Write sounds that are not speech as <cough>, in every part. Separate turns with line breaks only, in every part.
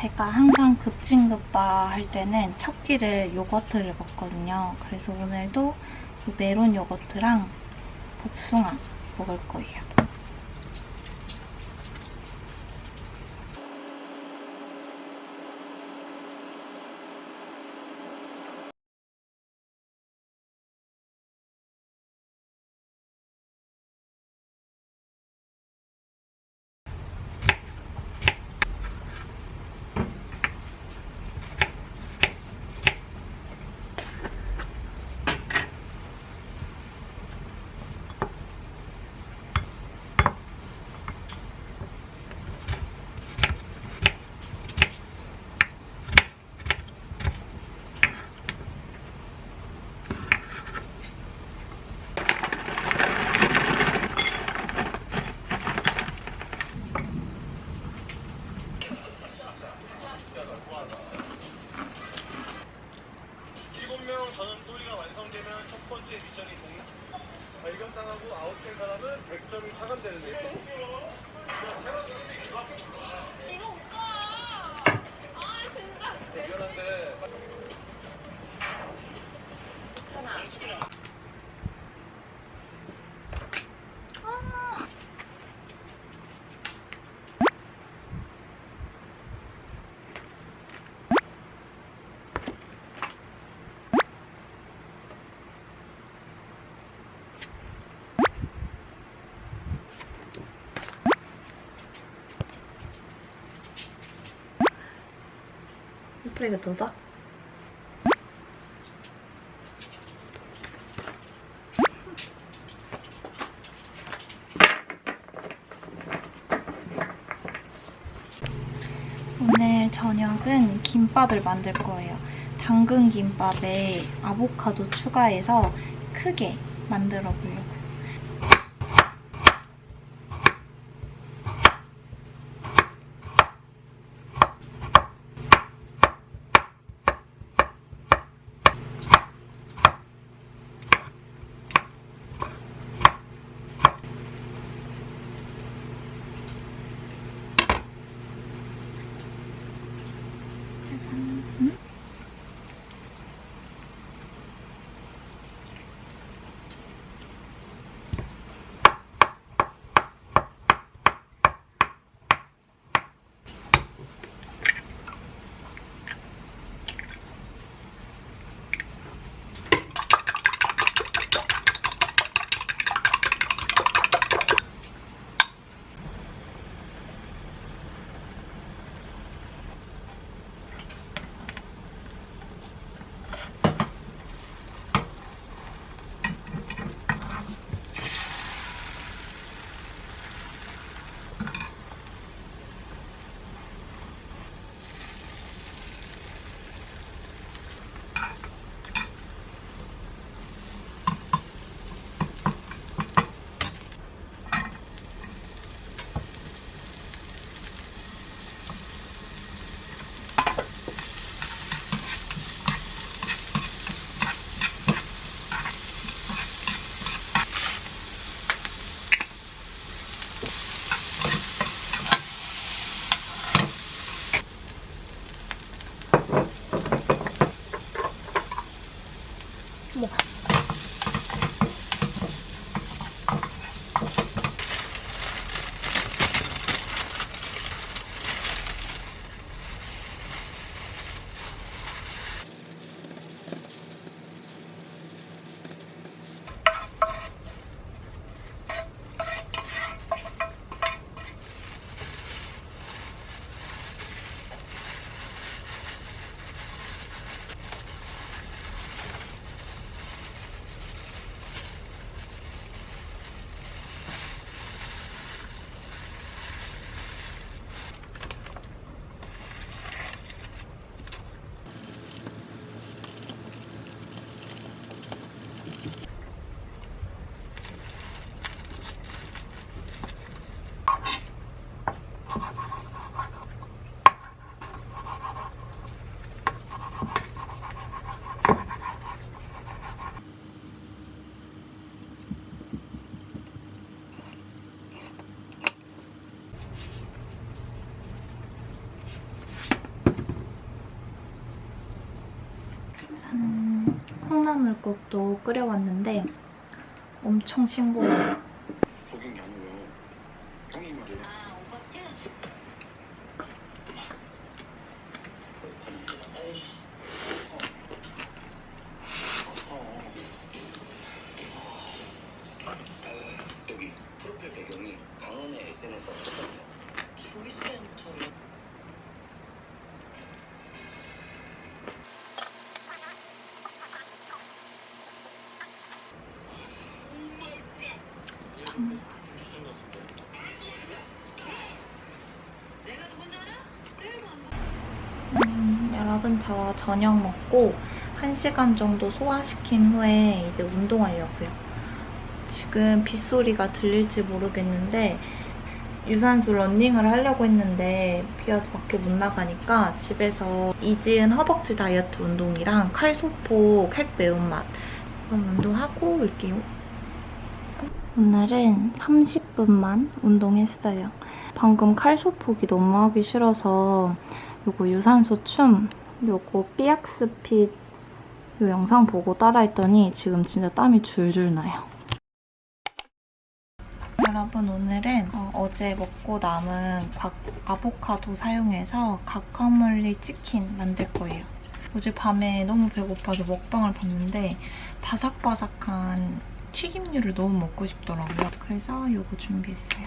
제가 항상 급진급바 할 때는 첫 끼를 요거트를 먹거든요. 그래서 오늘도 이 메론 요거트랑 복숭아 먹을 거예요.
일곱 명 전원 또리가 완성되면 첫 번째 미션이 종료. 발견당하고 아웃된 사람은 100점이 차감되는데.
예쁘게 돋아? 오늘 저녁은 김밥을 만들 거예요. 당근 김밥에 아보카도 추가해서 크게 만들어 보려고. 콩나물국도 끓여왔는데 엄청 싱거워요.
속인 게 아니고요. 형이 말이에요.
아, 오빠 채워줘.
아이씨. 어서.
여기 프로필 배경이 강원의 SNS와 똑같아요.
보이스센터로. 내가 누군지 알아? 일도 안 봐.
음, 여러분 저 저녁 먹고 1시간 정도 소화시킨 후에 이제 운동하려고요. 지금 빗소리가 들릴지 모르겠는데 유산소 러닝을 하려고 했는데 비 와서 밖에 못 나가니까 집에서 이지은 허벅지 다이어트 운동이랑 칼소폭 핵 매운맛 그럼 운동하고 올게요. 오늘은 30분만 운동했어요. 방금 칼소폭이 너무 하기 싫어서 요거 유산소 춤, 요거 삐약스핏 요 영상 보고 따라했더니 지금 진짜 땀이 줄줄 나요. 여러분 오늘은 어, 제 먹고 남은 곽, 아보카도 사용해서 과카몰리 치킨 만들 거예요. 어제 밤에 너무 배고파서 먹방을 봤는데 바삭바삭한 튀김류를 너무 먹고 싶더라고요. 그래서 이거 준비했어요.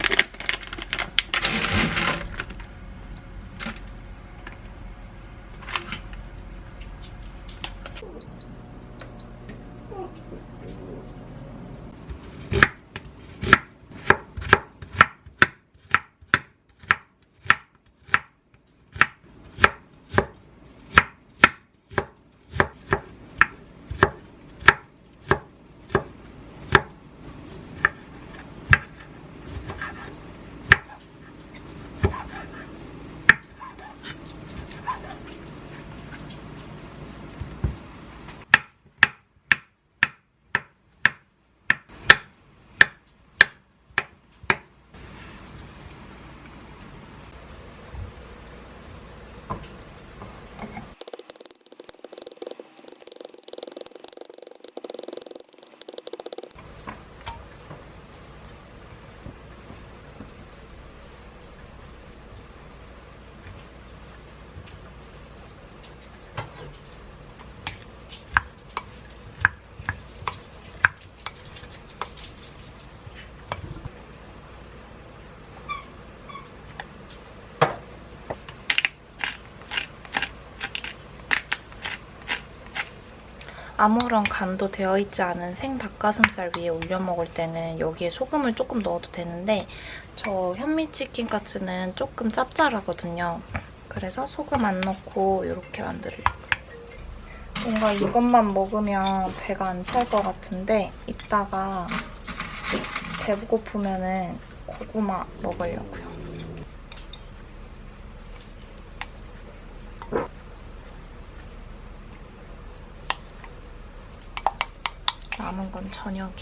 아무런 간도 되어 있지 않은 생 닭가슴살 위에 올려 먹을 때는 여기에 소금을 조금 넣어도 되는데 저 현미치킨 카츠는 조금 짭짤하거든요. 그래서 소금 안 넣고 이렇게 만들려고요. 뭔가 이것만 먹으면 배가 안 찰 것 같은데 이따가 배고프면 은 고구마 먹으려고요. 남은 건 저녁에.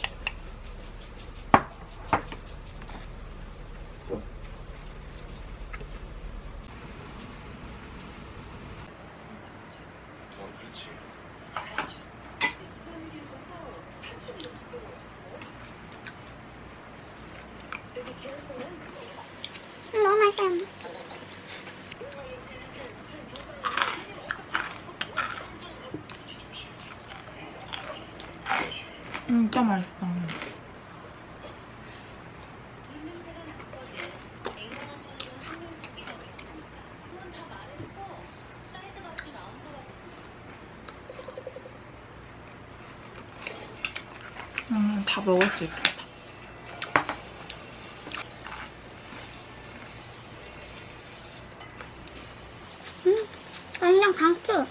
너무 맛있어요.
진짜 맛있다.
입냄새가 나빠지. 앵간한 정도는 한명 보기가 어렵다니까. 그건 다 말해놓고 사이즈가 또 나온 것 같은데.
음, 다 먹을 수 있겠다.
완전 강추.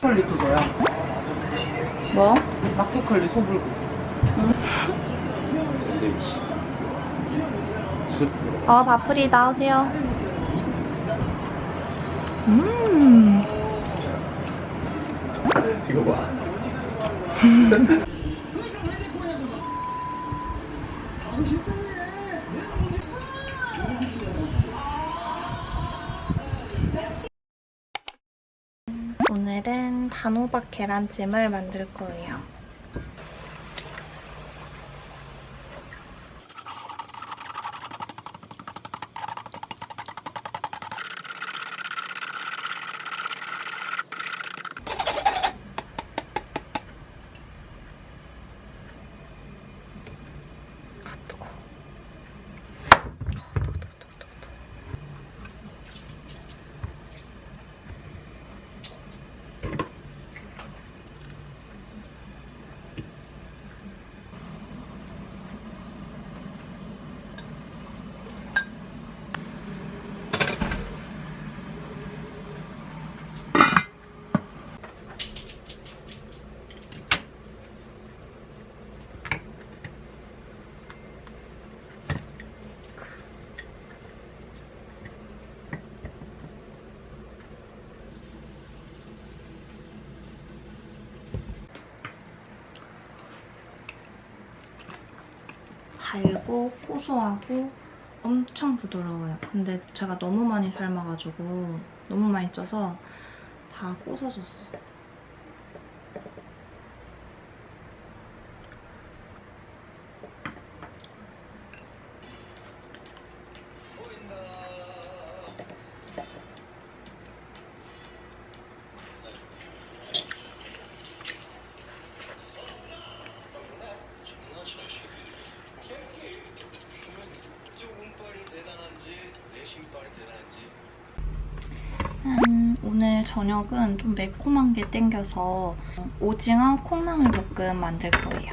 컬리 그거야.
뭐?
마켓컬리 소불고.
어, 바풀이 나오세요. 음.
이거 봐. <laughs>
단호박 계란찜을 만들 거예요. 달고 고소하고 엄청 부드러워요. 근데 제가 너무 많이 삶아가지고 너무 많이 쪄서 다 꼬서졌어. 오늘 저녁은 좀 매콤한 게 땡겨서 오징어 콩나물 볶음 만들 거예요.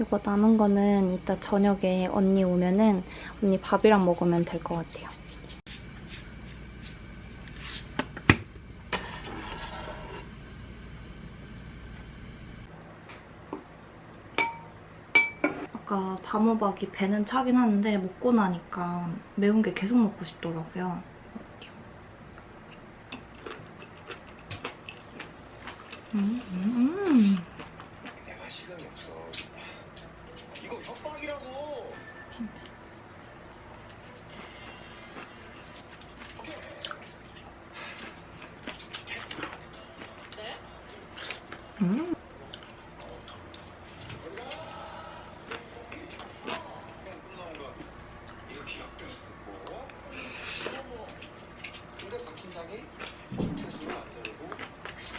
이거 남은 거는 이따 저녁에 언니 오면은 언니 밥이랑 먹으면 될 것 같아요. 아까 밤호박이 배는 차긴 하는데 먹고 나니까 매운 게 계속 먹고 싶더라고요. 음, 음.
내가 시간이 없어. 이거 협박이라고.
음.
이렇게 엮였었고. 근데 박진상이 구태수를 안 자르고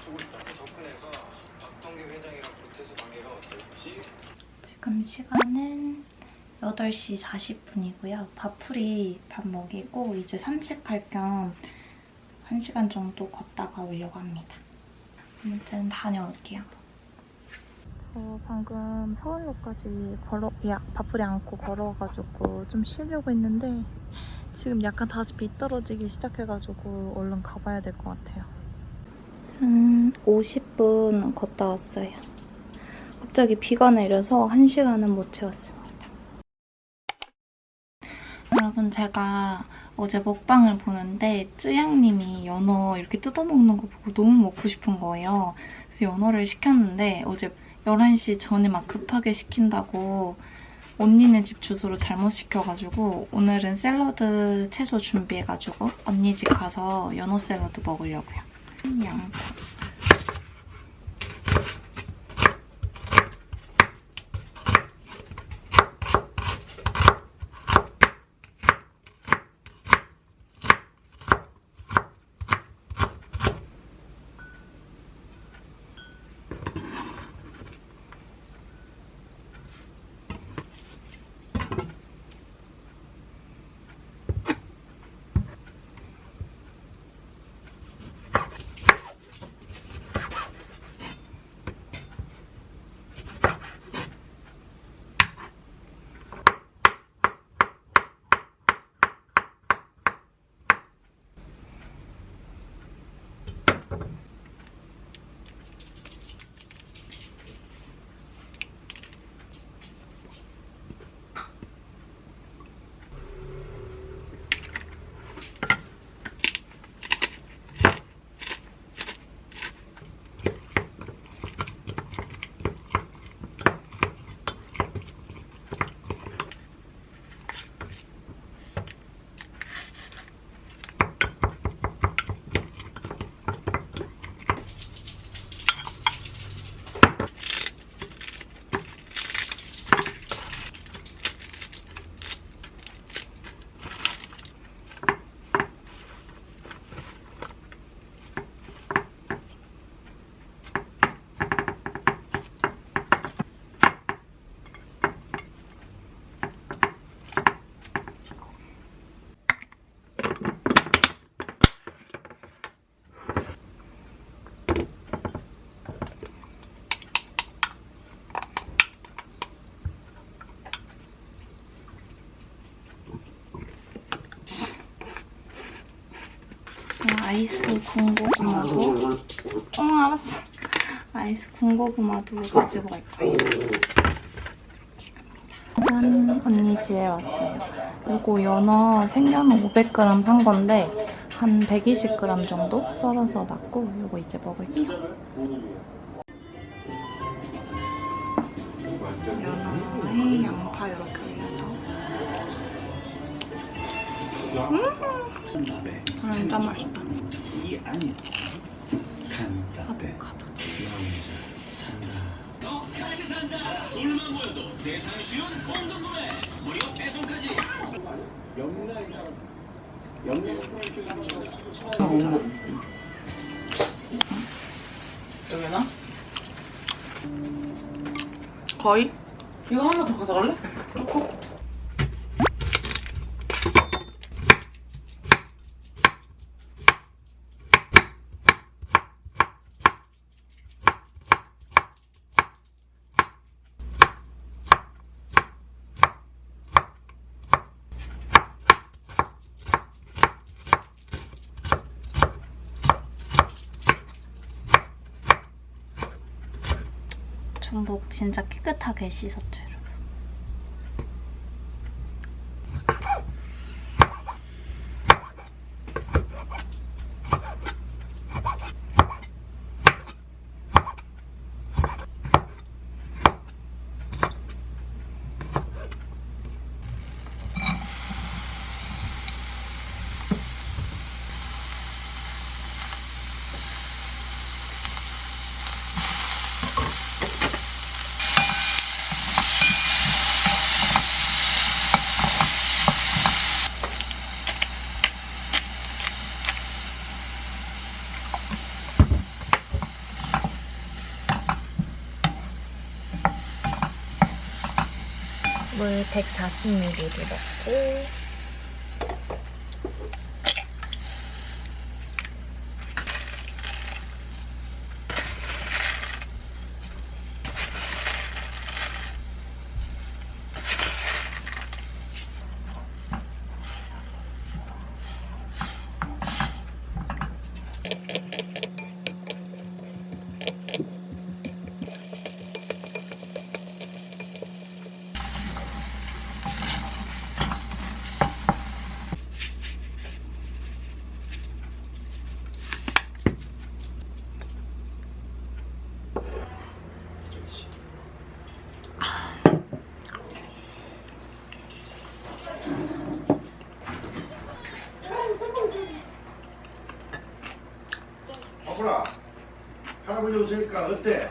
쪽으로 나한테 접근해서 박동계 회장이랑 구태수 관계가 어떨지
지금 시간은 8시 40분이고요. 밥풀이 밥 먹이고 이제 산책할 겸 1시간 정도 걷다가 오려고 합니다. 아무튼 다녀올게요. 저 방금 서울로까지 걸어, 야, 밥풀이 안고 걸어가지고 좀 쉬려고 했는데 지금 약간 다시 비 떨어지기 시작해가지고 얼른 가봐야 될 것 같아요. 한 50분 걷다 왔어요. 갑자기 비가 내려서 한 시간은 못 채웠습니다. 여러분 제가 어제 먹방을 보는데 쯔양님이 연어 이렇게 뜯어먹는 거 보고 너무 먹고 싶은 거예요. 그래서 연어를 시켰는데 어제 11시 전에 막 급하게 시킨다고 언니네 집 주소로 잘못 시켜가지고 오늘은 샐러드 채소 준비해가지고 언니 집 가서 연어 샐러드 먹으려고요. 양파. 군고구마도. 어 알았어. 아이스 군고구마도 가지고 갈 거예요 짠. 언니 집에 왔어요. 이거 연어 생연어 500g 산 건데 한 120g 정도 썰어서 놨고 이거 이제 먹을게요. 연어에 양파 이렇게 올려서. 음! 진짜 맛있다
이 안에 간라떼
아보카도
나 혼자 산다
여기나? 거의? 이거 하나 더 가져갈래? 조금?
전복 진짜 깨끗하게 씻었죠. 여 러분 물 140ml 넣고
어때?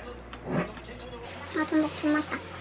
아, 전복 존맛이다. 운동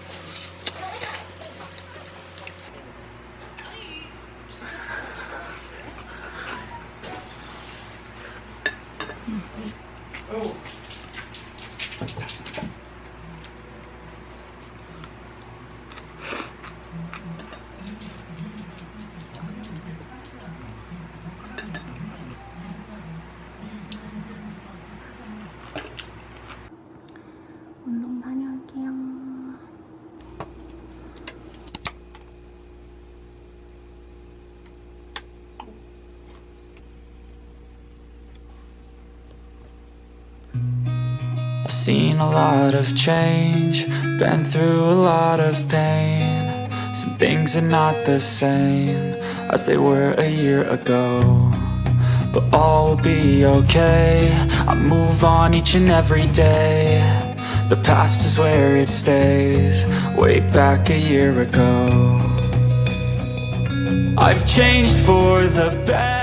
I've seen a lot of change, been through a lot of pain. Some things are not the same as they were a year ago. But all will be okay. I move on each and every day. The past is where it stays, way back a year ago. I've changed for the better.